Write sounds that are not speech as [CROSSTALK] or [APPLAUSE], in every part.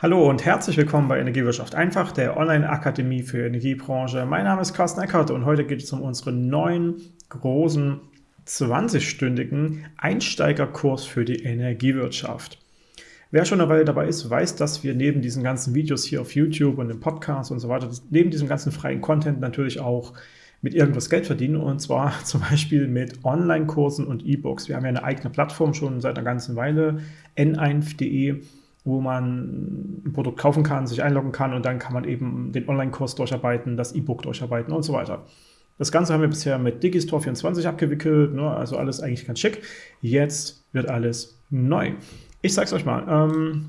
Hallo und herzlich willkommen bei Energiewirtschaft einfach, der Online-Akademie für Energiebranche. Mein Name ist Carsten Eckert und heute geht es um unseren neuen, großen, 20-stündigen Einsteigerkurs für die Energiewirtschaft. Wer schon eine Weile dabei ist, weiß, dass wir neben diesen ganzen Videos hier auf YouTube und im Podcast und so weiter, neben diesem ganzen freien Content natürlich auch mit irgendwas Geld verdienen und zwar [LAUGHS] zum Beispiel mit Online-Kursen und E-Books. Wir haben ja eine eigene Plattform schon seit einer ganzen Weile, n1.de, wo man ein Produkt kaufen kann, sich einloggen kann und dann kann man eben den Online-Kurs durcharbeiten, das E-Book durcharbeiten und so weiter. Das Ganze haben wir bisher mit Digistore 24 abgewickelt, ne, also alles eigentlich ganz schick. Jetzt wird alles neu. Ich es euch mal. Ähm,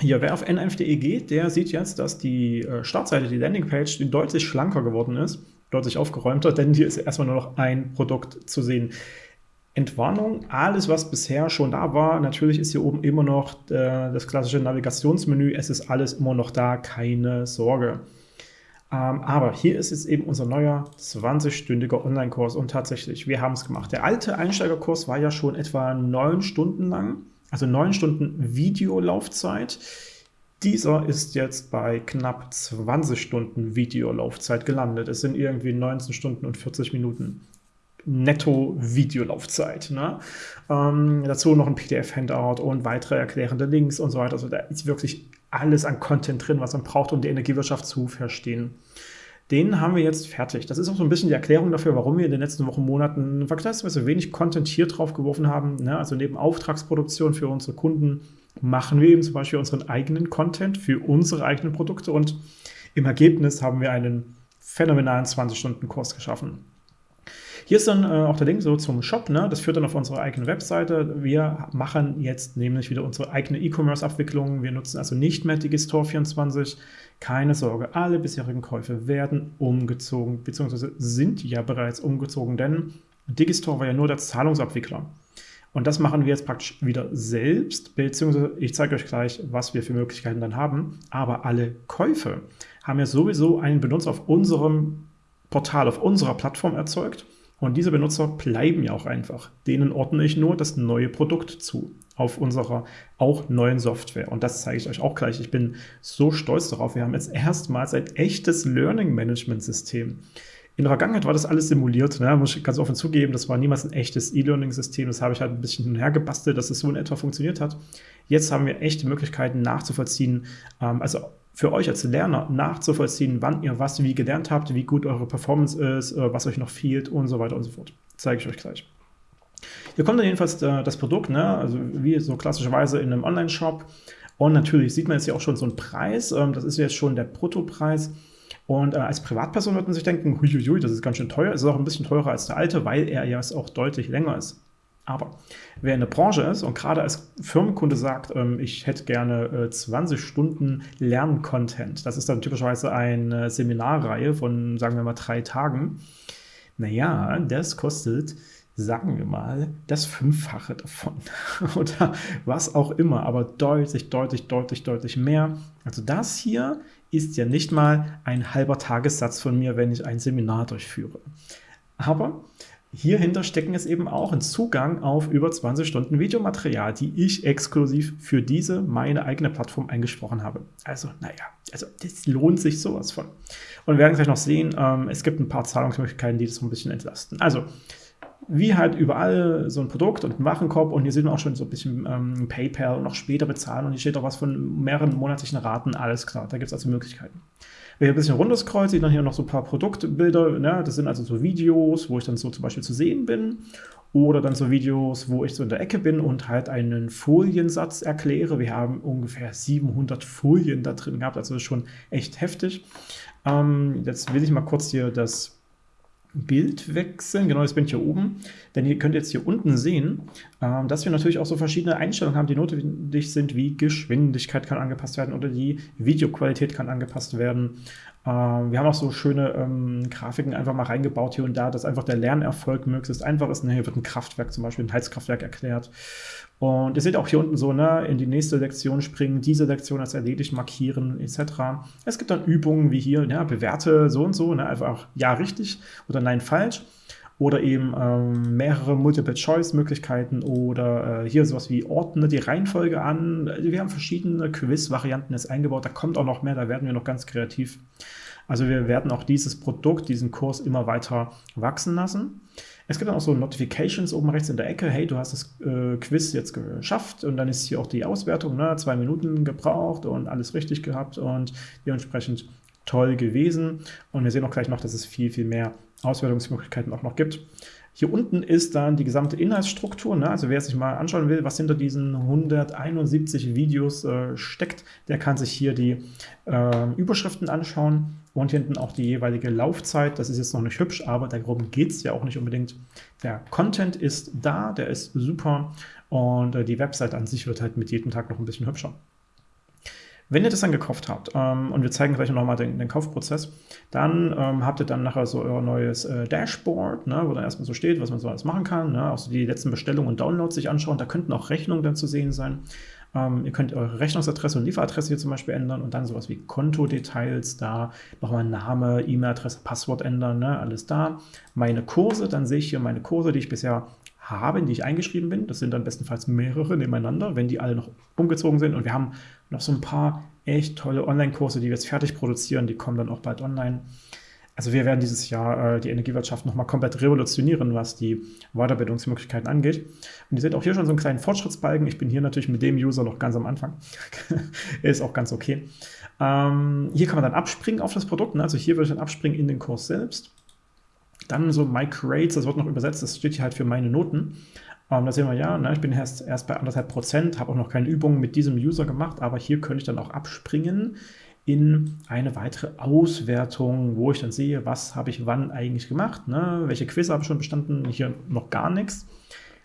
hier, wer auf n1.de geht, der sieht jetzt, dass die äh, Startseite, die Landingpage, deutlich schlanker geworden ist, deutlich aufgeräumter, denn hier ist erstmal nur noch ein Produkt zu sehen. Entwarnung, alles was bisher schon da war, natürlich ist hier oben immer noch äh, das klassische Navigationsmenü, es ist alles immer noch da, keine Sorge. Ähm, aber hier ist jetzt eben unser neuer 20-stündiger Online-Kurs und tatsächlich, wir haben es gemacht. Der alte Einsteigerkurs war ja schon etwa neun Stunden lang, also neun Stunden Videolaufzeit. Dieser ist jetzt bei knapp 20 Stunden Videolaufzeit gelandet. Es sind irgendwie 19 Stunden und 40 Minuten Netto-Videolaufzeit. Ne? Ähm, dazu noch ein PDF-Handout und weitere erklärende Links und so weiter. Also da ist wirklich alles an Content drin, was man braucht, um die Energiewirtschaft zu verstehen. Den haben wir jetzt fertig. Das ist auch so ein bisschen die Erklärung dafür, warum wir in den letzten Wochen, Monaten vergleichsweise wenig Content hier drauf geworfen haben. Ne? Also neben Auftragsproduktion für unsere Kunden machen wir eben zum Beispiel unseren eigenen Content für unsere eigenen Produkte und im Ergebnis haben wir einen phänomenalen 20-Stunden-Kurs geschaffen. Hier ist dann äh, auch der Link so zum Shop, ne? das führt dann auf unsere eigene Webseite. Wir machen jetzt nämlich wieder unsere eigene E-Commerce-Abwicklung. Wir nutzen also nicht mehr Digistore24. Keine Sorge, alle bisherigen Käufe werden umgezogen, beziehungsweise sind ja bereits umgezogen, denn Digistore war ja nur der Zahlungsabwickler. Und das machen wir jetzt praktisch wieder selbst, beziehungsweise ich zeige euch gleich, was wir für Möglichkeiten dann haben. Aber alle Käufe haben ja sowieso einen Benutzer auf unserem Portal, auf unserer Plattform erzeugt. Und diese Benutzer bleiben ja auch einfach. Denen ordne ich nur das neue Produkt zu auf unserer auch neuen Software. Und das zeige ich euch auch gleich. Ich bin so stolz darauf. Wir haben jetzt erstmals ein echtes Learning Management System. In der Vergangenheit war das alles simuliert, ne? muss ich ganz offen zugeben, das war niemals ein echtes E-Learning-System, das habe ich halt ein bisschen hinhergebastelt, dass es so in etwa funktioniert hat. Jetzt haben wir echte Möglichkeiten nachzuvollziehen, ähm, also für euch als Lerner nachzuvollziehen, wann ihr was wie gelernt habt, wie gut eure Performance ist, äh, was euch noch fehlt und so weiter und so fort. Zeige ich euch gleich. Hier kommt dann jedenfalls äh, das Produkt, ne? also wie so klassischerweise in einem Online-Shop. Und natürlich sieht man jetzt hier auch schon so einen Preis. Ähm, das ist jetzt schon der Bruttopreis. Und äh, als Privatperson wird man sich denken, huiuiui, das ist ganz schön teuer. Es ist auch ein bisschen teurer als der alte, weil er ja auch deutlich länger ist. Aber wer in der Branche ist und gerade als Firmenkunde sagt, ähm, ich hätte gerne äh, 20 Stunden Lerncontent, das ist dann typischerweise eine Seminarreihe von, sagen wir mal, drei Tagen, naja, das kostet, sagen wir mal, das Fünffache davon [LAUGHS] oder was auch immer, aber deutlich, deutlich, deutlich, deutlich mehr. Also das hier ist ja nicht mal ein halber Tagessatz von mir, wenn ich ein Seminar durchführe. Aber Hierhinter stecken es eben auch ein Zugang auf über 20 Stunden Videomaterial, die ich exklusiv für diese, meine eigene Plattform eingesprochen habe. Also, naja, also das lohnt sich sowas von. Und wir werden gleich noch sehen, ähm, es gibt ein paar Zahlungsmöglichkeiten, die das so ein bisschen entlasten. Also, wie halt überall so ein Produkt und ein Warenkorb und hier sehen wir auch schon so ein bisschen ähm, PayPal und noch später bezahlen und hier steht auch was von mehreren monatlichen Raten, alles klar, da gibt es also Möglichkeiten. Wer hier ein bisschen runterscrollt, sieht dann hier noch so ein paar Produktbilder. Ne? Das sind also so Videos, wo ich dann so zum Beispiel zu sehen bin. Oder dann so Videos, wo ich so in der Ecke bin und halt einen Foliensatz erkläre. Wir haben ungefähr 700 Folien da drin gehabt, also schon echt heftig. Ähm, jetzt will ich mal kurz hier das Bild wechseln. Genau, das bin ich hier oben. Denn ihr könnt jetzt hier unten sehen, äh, dass wir natürlich auch so verschiedene Einstellungen haben, die notwendig sind, wie Geschwindigkeit kann angepasst werden oder die Videoqualität kann angepasst werden. Äh, wir haben auch so schöne ähm, Grafiken einfach mal reingebaut hier und da, dass einfach der Lernerfolg möglichst einfach ist. Ne, hier wird ein Kraftwerk zum Beispiel, ein Heizkraftwerk erklärt. Und ihr seht auch hier unten so, ne, in die nächste Lektion springen, diese Lektion als erledigt markieren, etc. Es gibt dann Übungen wie hier, ja, bewerte so und so, ne, einfach ja richtig oder nein falsch. oder eben ähm, mehrere Multiple-Choice-Möglichkeiten oder äh, hier sowas wie ordne die Reihenfolge an. Wir haben verschiedene Quiz-Varianten jetzt eingebaut, da kommt auch noch mehr, da werden wir noch ganz kreativ. Also wir werden auch dieses Produkt, diesen Kurs immer weiter wachsen lassen. Es gibt dann auch so Notifications oben rechts in der Ecke. Hey, du hast das äh, Quiz jetzt geschafft und dann ist hier auch die Auswertung. Ne? Zwei Minuten gebraucht und alles richtig gehabt und dementsprechend toll gewesen. Und wir sehen auch gleich noch, dass es viel, viel mehr Auswertungsmöglichkeiten auch noch gibt. Hier unten ist dann die gesamte Inhaltsstruktur. Ne? Also wer sich mal anschauen will, was hinter diesen 171 Videos äh, steckt, der kann sich hier die äh, Überschriften anschauen und hinten auch die jeweilige Laufzeit. Das ist jetzt noch nicht hübsch, aber darum geht es ja auch nicht unbedingt. Der Content ist da, der ist super und äh, die Website an sich wird halt mit jedem Tag noch ein bisschen hübscher. Wenn ihr das dann gekauft habt, ähm, und wir zeigen gleich nochmal den, den, Kaufprozess, dann ähm, habt ihr dann nachher so euer neues äh, Dashboard, ne, wo dann erstmal so steht, was man so alles machen kann, ne, auch so die letzten Bestellungen und Downloads sich anschauen. Da könnten auch Rechnungen dann zu sehen sein. Ähm, ihr könnt eure Rechnungsadresse und Lieferadresse hier zum Beispiel ändern und dann sowas wie Kontodetails da, nochmal Name, E-Mail-Adresse, Passwort ändern, ne, alles da. Meine Kurse, dann sehe ich hier meine Kurse, die ich bisher habe, in die ich eingeschrieben bin. Das sind dann bestenfalls mehrere nebeneinander, wenn die alle noch umgezogen sind. Und wir haben noch so ein paar echt tolle Online-Kurse, die wir jetzt fertig produzieren. Die kommen dann auch bald online. Also wir werden dieses Jahr äh, die Energiewirtschaft nochmal komplett revolutionieren, was die Weiterbildungsmöglichkeiten angeht. Und ihr seht auch hier schon so einen kleinen Fortschrittsbalken. Ich bin hier natürlich mit dem User noch ganz am Anfang. [LAUGHS] ist auch ganz okay. Ähm, hier kann man dann abspringen auf das Produkt. Ne? Also hier würde ich dann abspringen in den Kurs selbst. Dann so My Grades, das wird noch übersetzt, das steht hier halt für meine Noten. Ähm, da sehen wir ja, ne, ich bin erst, erst bei anderthalb Prozent, habe auch noch keine Übungen mit diesem User gemacht, aber hier könnte ich dann auch abspringen in eine weitere Auswertung, wo ich dann sehe, was habe ich wann eigentlich gemacht, ne? welche Quiz habe ich schon bestanden, hier noch gar nichts.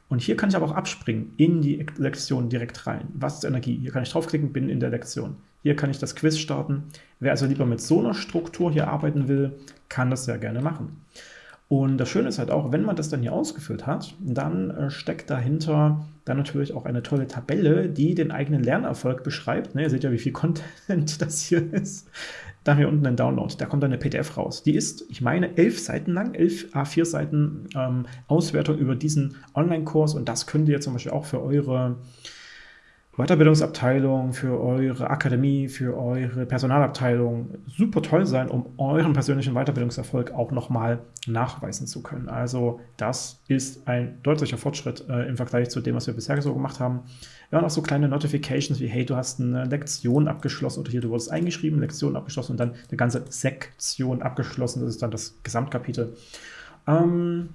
Und hier kann ich aber auch abspringen in die Lektion direkt rein. Was ist Energie? Hier kann ich draufklicken, bin in der Lektion. Hier kann ich das Quiz starten. Wer also lieber mit so einer Struktur hier arbeiten will, kann das sehr gerne machen. Und das Schöne ist halt auch, wenn man das dann hier ausgefüllt hat, dann äh, steckt dahinter dann natürlich auch eine tolle Tabelle, die den eigenen Lernerfolg beschreibt. Ne, ihr seht ja, wie viel [LAUGHS] Content das hier ist. Dann hier unten ein Download, da kommt dann eine PDF raus. Die ist, ich meine, elf Seiten lang, elf A4 Seiten ähm, Auswertung über diesen Online-Kurs und das könnt ihr zum Beispiel auch für eure Weiterbildungsabteilung, für eure Akademie, für eure Personalabteilung super toll sein, um euren persönlichen Weiterbildungserfolg auch nochmal nachweisen zu können. Also das ist ein deutlicher Fortschritt äh, im Vergleich zu dem, was wir bisher so gemacht haben. Wir haben auch so kleine Notifications wie, hey, du hast eine Lektion abgeschlossen oder hier, du wurdest eingeschrieben, Lektion abgeschlossen und dann eine ganze Sektion abgeschlossen. Das ist dann das Gesamtkapitel. Ähm,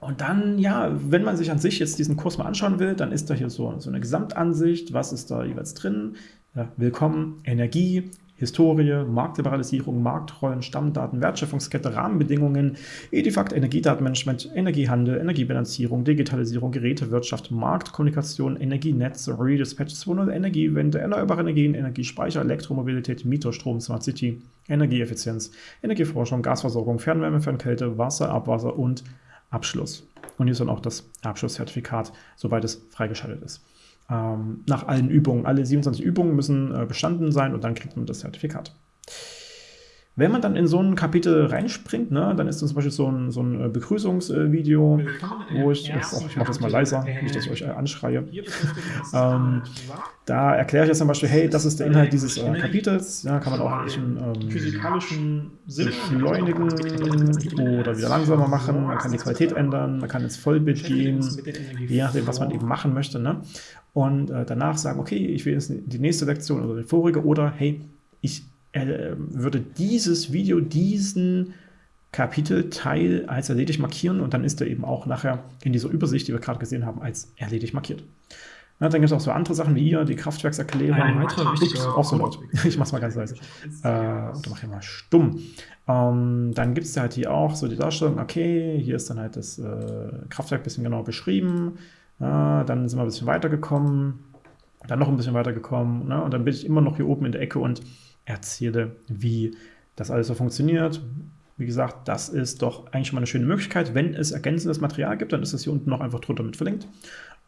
und dann, ja, wenn man sich an sich jetzt diesen Kurs mal anschauen will, dann ist da hier so, so eine Gesamtansicht. Was ist da jeweils drin? Ja, willkommen, Energie, Historie, Marktliberalisierung, Marktrollen, Stammdaten, Wertschöpfungskette, Rahmenbedingungen, Edifakt, Energiedatenmanagement, Energiehandel, Energiebilanzierung, Digitalisierung, Gerätewirtschaft, Marktkommunikation, Energienetz, Redispatch 2.0, Energiewende, erneuerbare Energien, Energiespeicher, Elektromobilität, Mieterstrom, Smart City, Energieeffizienz, Energieforschung, Gasversorgung, Fernwärme, Fernkälte, Wasser, Abwasser und Abschluss. Und hier ist dann auch das Abschlusszertifikat, sobald es freigeschaltet ist. Ähm, nach allen Übungen, alle 27 Übungen müssen äh, bestanden sein und dann kriegt man das Zertifikat. Wenn man dann in so ein Kapitel reinspringt, ne, dann ist das zum Beispiel so ein, so ein äh, Begrüßungsvideo, wo ich, oh, ich mache das mal leiser, nicht, dass ich euch äh, anschreie. Ähm, da erkläre ich jetzt zum Beispiel, hey, das ist der Inhalt dieses äh, Kapitels. Ja, kann man auch ein ähm, physikalischen beschleunigen oder wieder langsamer machen. Man kann die Qualität ändern, man kann ins Vollbild gehen, je nachdem, was man eben machen möchte. Ne? Und äh, danach sagen, okay, ich will jetzt die nächste Lektion oder die vorige oder hey, ich er würde dieses Video, diesen Kapitelteil als erledigt markieren und dann ist er eben auch nachher in dieser Übersicht, die wir gerade gesehen haben, als erledigt markiert. Ja, dann gibt es auch so andere Sachen wie hier, die Kraftwerkserklärung. Ein weiterer wichtiger auch so laut. Ich mach's mal ganz leise. [LAUGHS] Äh, oder mach ich mal stumm. Ähm, dann gibt es halt hier auch so die Darstellung, okay, hier ist dann halt das äh, Kraftwerk ein bisschen genau beschrieben. Äh, dann sind wir ein bisschen weitergekommen, dann noch ein bisschen weitergekommen. Ne? Und dann bin ich immer noch hier oben in der Ecke und erzähle, wie das alles so funktioniert. Wie gesagt, das ist doch eigentlich mal eine schöne Möglichkeit. Wenn es ergänzendes Material gibt, dann ist das hier unten noch einfach drunter mit verlinkt.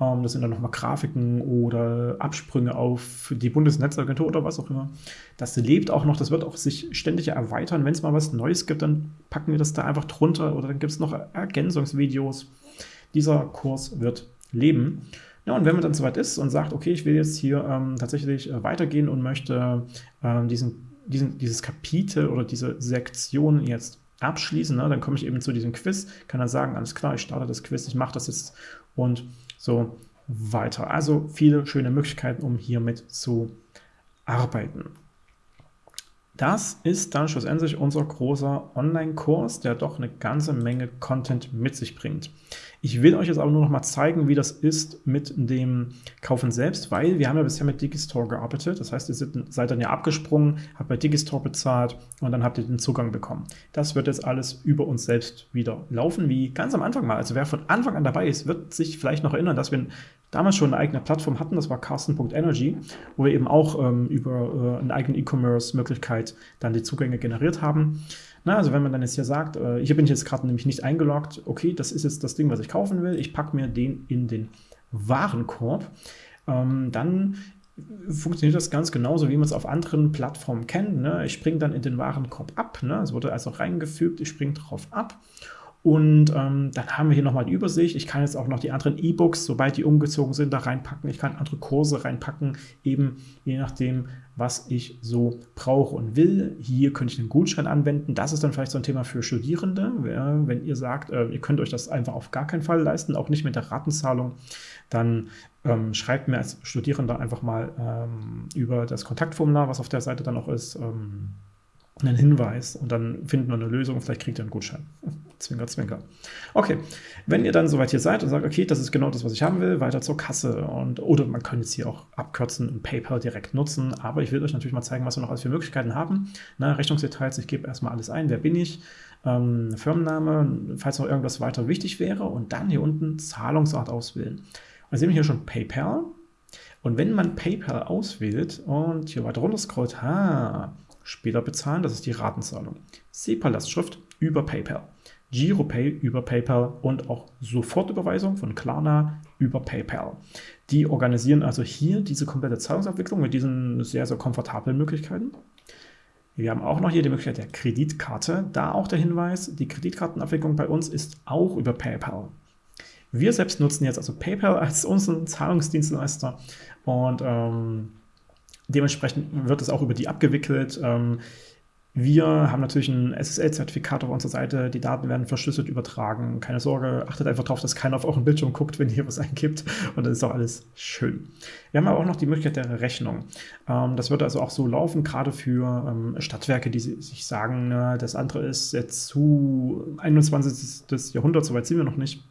Ähm, das sind dann nochmal Grafiken oder Absprünge auf die Bundesnetzagentur oder was auch immer. Das lebt auch noch, das wird auch sich ständig erweitern. Wenn es mal was Neues gibt, dann packen wir das da einfach drunter oder dann gibt es noch Ergänzungsvideos. Dieser Kurs wird leben. Ja, und wenn man dann soweit ist und sagt, okay, ich will jetzt hier ähm, tatsächlich äh, weitergehen und möchte ähm, diesen, diesen, dieses Kapitel oder diese Sektion jetzt abschließen, ne, dann komme ich eben zu diesem Quiz, kann dann sagen, alles klar, ich starte das Quiz, ich mache das jetzt und so weiter. Also viele schöne Möglichkeiten, um hiermit zu arbeiten. Das ist dann schlussendlich unser großer Online-Kurs, der doch eine ganze Menge Content mit sich bringt. Ich will euch jetzt aber nur noch mal zeigen, wie das ist mit dem Kaufen selbst, weil wir haben ja bisher mit Digistore gearbeitet. Das heißt, ihr seid dann ja abgesprungen, habt bei Digistore bezahlt und dann habt ihr den Zugang bekommen. Das wird jetzt alles über uns selbst wieder laufen, wie ganz am Anfang mal. Also wer von Anfang an dabei ist, wird sich vielleicht noch erinnern, dass wir damals schon eine eigene Plattform hatten, das war carsten.energy, wo wir eben auch ähm, über äh, eine eigene E-Commerce-Möglichkeit dann die Zugänge generiert haben. Na, also wenn man dann jetzt hier sagt, äh, hier bin ich jetzt gerade nämlich nicht eingeloggt, okay, das ist jetzt das Ding, was ich kaufen will, ich packe mir den in den Warenkorb, ähm, dann funktioniert das ganz genauso, wie man es auf anderen Plattformen kennt. Ne? Ich springe dann in den Warenkorb ab, ne? es wurde also reingefügt, ich springe drauf ab und ähm, dann haben wir hier nochmal die Übersicht. Ich kann jetzt auch noch die anderen E-Books, sobald die umgezogen sind, da reinpacken. Ich kann andere Kurse reinpacken, eben je nachdem, was ich so brauche und will. Hier könnte ich einen Gutschein anwenden. Das ist dann vielleicht so ein Thema für Studierende. Wenn ihr sagt, äh, ihr könnt euch das einfach auf gar keinen Fall leisten, auch nicht mit der Ratenzahlung, dann ähm, schreibt mir als Studierender einfach mal ähm, über das Kontaktformular, was auf der Seite dann auch ist, ähm, einen Hinweis und dann finden wir eine Lösung, vielleicht kriegt ihr einen Gutschein. Zwinker, zwinker. Okay, wenn ihr dann soweit hier seid und sagt, okay, das ist genau das, was ich haben will, weiter zur Kasse und oder man kann jetzt hier auch abkürzen und PayPal direkt nutzen, aber ich will euch natürlich mal zeigen, was wir noch alles für Möglichkeiten haben. Na, Rechnungsdetails, ich gebe erstmal alles ein, wer bin ich, ähm, Firmenname, falls noch irgendwas weiter wichtig wäre und dann hier unten Zahlungsart auswählen. Und dann sehen wir hier schon PayPal und wenn man PayPal auswählt und hier weiter runter scrollt, ha, Später bezahlen, das ist die Ratenzahlung. SEPA-Lastschrift über PayPal. GiroPay über PayPal und auch Sofortüberweisung von Klarna über PayPal. Die organisieren also hier diese komplette Zahlungsabwicklung mit diesen sehr, sehr komfortablen Möglichkeiten. Wir haben auch noch hier die Möglichkeit der Kreditkarte. Da auch der Hinweis, die Kreditkartenabwicklung bei uns ist auch über PayPal. Wir selbst nutzen jetzt also PayPal als unseren Zahlungsdienstleister und ähm, Dementsprechend wird es auch über die abgewickelt. Ähm, wir haben natürlich ein SSL-Zertifikat auf unserer Seite. Die Daten werden verschlüsselt übertragen. Keine Sorge, achtet einfach darauf, dass keiner auf euren Bildschirm guckt, wenn ihr was eingibt. Und dann ist auch alles schön. Wir haben aber auch noch die Möglichkeit der Rechnung. Ähm, das wird also auch so laufen, gerade für ähm, Stadtwerke, die sich sagen, das andere ist jetzt zu 21. Jahrhundert, soweit sind wir noch nicht.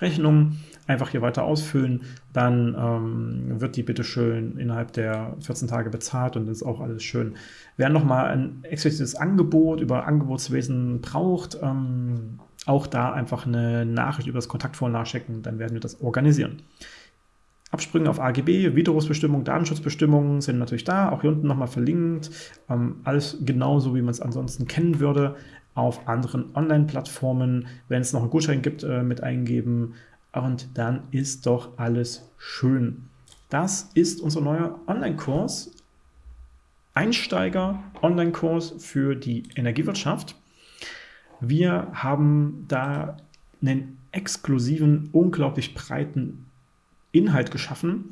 Rechnung einfach hier weiter ausfüllen, dann ähm, wird die bitte schön innerhalb der 14 Tage bezahlt und ist auch alles schön. Wer nochmal ein explizites Angebot über Angebotswesen braucht, ähm, auch da einfach eine Nachricht über das Kontaktformular schicken, dann werden wir das organisieren. Absprünge auf AGB, Widerrufsbestimmungen, Datenschutzbestimmungen sind natürlich da, auch hier unten nochmal verlinkt. Ähm, alles genauso, wie man es ansonsten kennen würde auf anderen Online-Plattformen. Wenn es noch einen Gutschein gibt, äh, mit eingeben und dann ist doch alles schön. Das ist unser neuer Online-Kurs. Einsteiger-Online-Kurs für die Energiewirtschaft. Wir haben da einen exklusiven, unglaublich breiten Inhalt geschaffen,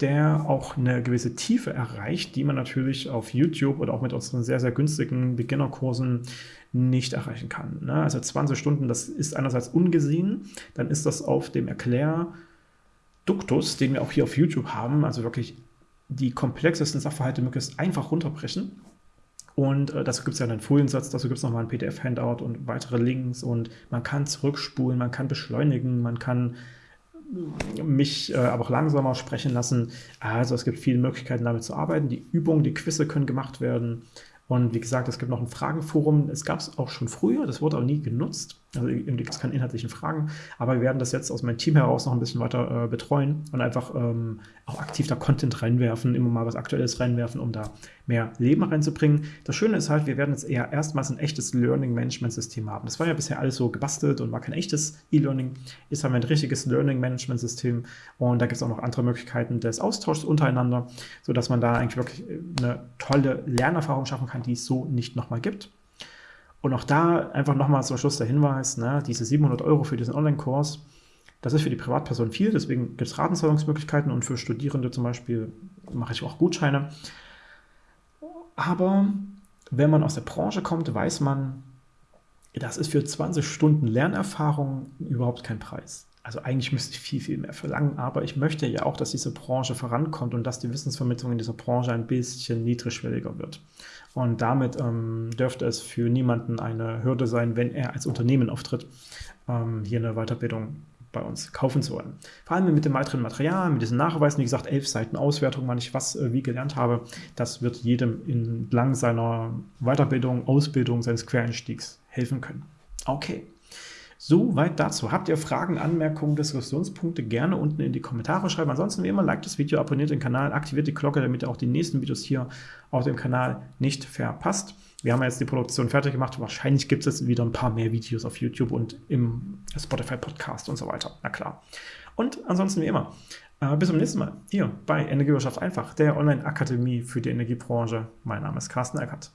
der auch eine gewisse Tiefe erreicht, die man natürlich auf YouTube oder auch mit unseren sehr, sehr günstigen Beginnerkursen nicht erreichen kann. Ne? Also 20 Stunden, das ist einerseits ungesehen, dann ist das auf dem Erklärduktus, den wir auch hier auf YouTube haben, also wirklich die komplexesten Sachverhalte möglichst einfach runterbrechen. Und äh, dazu gibt es ja einen Foliensatz, dazu gibt es nochmal ein PDF-Handout und weitere Links und man kann zurückspulen, man kann beschleunigen, man kann mich äh, aber auch langsamer sprechen lassen. Also es gibt viele Möglichkeiten damit zu arbeiten. Die Übungen, die Quizze können gemacht werden. Und wie gesagt, es gibt noch ein Fragenforum. Es gab es auch schon früher, das wurde aber nie genutzt. Also gibt es keine inhaltlichen Fragen, aber wir werden das jetzt aus meinem Team heraus noch ein bisschen weiter äh, betreuen und einfach ähm, auch aktiv da Content reinwerfen, immer mal was Aktuelles reinwerfen, um da mehr Leben reinzubringen. Das Schöne ist halt, wir werden jetzt eher erstmals ein echtes Learning-Management-System haben. Das war ja bisher alles so gebastelt und war kein echtes E-Learning. Jetzt haben wir ein richtiges Learning-Management-System und da gibt es auch noch andere Möglichkeiten des Austauschs untereinander, sodass man da eigentlich wirklich eine tolle Lernerfahrung schaffen kann, die es so nicht nochmal gibt. Und auch da einfach nochmal zum Schluss der Hinweis, ne, diese 700 Euro für diesen Online-Kurs, das ist für die Privatperson viel, deswegen gibt es Ratenzahlungsmöglichkeiten und für Studierende zum Beispiel mache ich auch Gutscheine. Aber wenn man aus der Branche kommt, weiß man, das ist für 20 Stunden Lernerfahrung überhaupt kein Preis. Also eigentlich müsste ich viel, viel mehr verlangen, aber ich möchte ja auch, dass diese Branche vorankommt und dass die Wissensvermittlung in dieser Branche ein bisschen niedrigschwelliger wird. Und damit ähm, dürfte es für niemanden eine Hürde sein, wenn er als Unternehmen auftritt, ähm, hier eine Weiterbildung bei uns kaufen zu wollen. Vor allem mit dem weiteren Material, mit diesen Nachweisen, wie gesagt, elf Seiten Auswertung, wann ich was äh, wie gelernt habe, das wird jedem entlang seiner Weiterbildung, Ausbildung, seines Quereinstiegs helfen können. Okay. Soweit dazu. Habt ihr Fragen, Anmerkungen, Diskussionspunkte, gerne unten in die Kommentare schreiben. Ansonsten wie immer, liked das Video, abonniert den Kanal, aktiviert die Glocke, damit ihr auch die nächsten Videos hier auf dem Kanal nicht verpasst. Wir haben jetzt die Produktion fertig gemacht. Wahrscheinlich gibt es wieder ein paar mehr Videos auf YouTube und im Spotify Podcast und so weiter. Na klar. Und ansonsten wie immer, äh, bis zum nächsten Mal hier bei Energiewirtschaft einfach, der Online-Akademie für die Energiebranche. Mein Name ist Carsten Eckert.